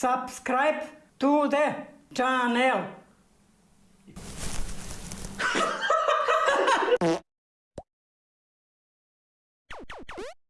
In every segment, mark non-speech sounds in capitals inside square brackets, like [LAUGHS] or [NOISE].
subscribe to the channel. [LAUGHS]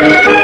Thank you.